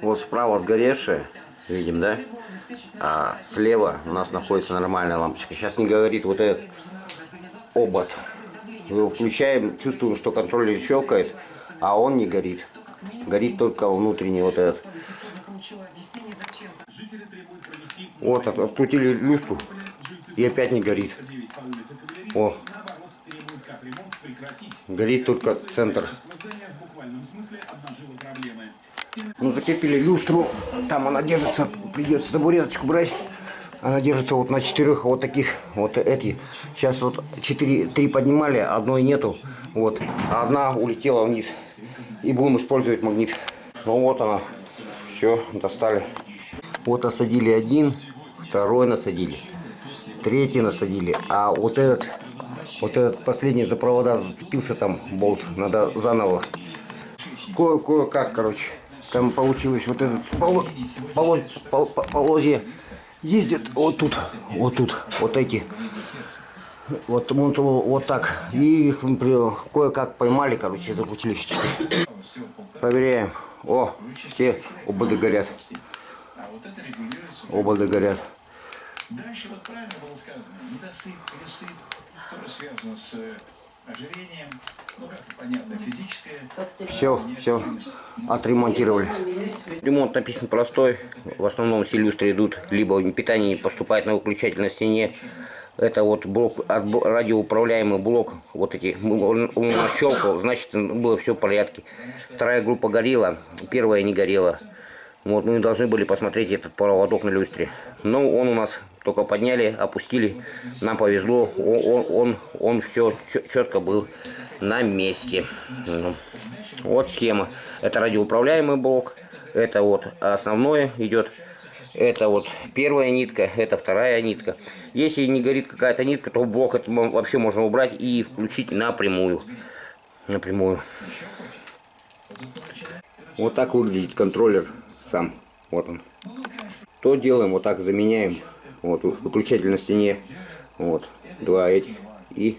Вот справа сгоревшая, видим, да? А слева у нас находится нормальная лампочка. Сейчас не говорит вот этот обод. Мы его включаем, чувствуем, что контроллер щелкает, а он не горит. Горит только внутренний вот этот. Вот, от- открутили люстру и опять не горит. О, горит только центр. Ну, закрепили люстру, там она держится, придется табуреточку брать. Она держится вот на четырех вот таких, вот эти. Сейчас вот четыре, три поднимали, одной нету. Вот, одна улетела вниз. И будем использовать магнит. Ну вот она, все, достали. Вот осадили один, второй насадили, третий насадили. А вот этот, вот этот последний за провода зацепился там болт, надо заново. Кое- Кое-как, короче. Там получилось вот этот поло, поло- пол- по- полозья ездит вот тут, вот тут, вот эти. Вот, вот, вот так. И их кое-как поймали, короче, закрутили. Проверяем. О, все ободы горят. Ободы горят. Дальше вот правильно было сказано, недосып, пересып, тоже связано с э, ожирением, Все, все, отремонтировали. Ремонт написан простой. В основном все люстры идут, либо питание не поступает на выключатель на стене. Это вот блок, радиоуправляемый блок, вот эти, он, он у нас щелкал, значит было все в порядке. Вторая группа горела, первая не горела. Вот мы должны были посмотреть этот проводок на люстре. Но он у нас только подняли, опустили, нам повезло, он, он, он, он все четко был на месте. Ну, Вот схема. Это радиоуправляемый блок, это вот основное идет. Это вот первая нитка, это вторая нитка. Если не горит какая-то нитка, то блок это вообще можно убрать и включить напрямую. Напрямую. Вот так выглядит контроллер сам. Вот он. То делаем, вот так заменяем. Вот выключатель на стене. Вот. Два этих. И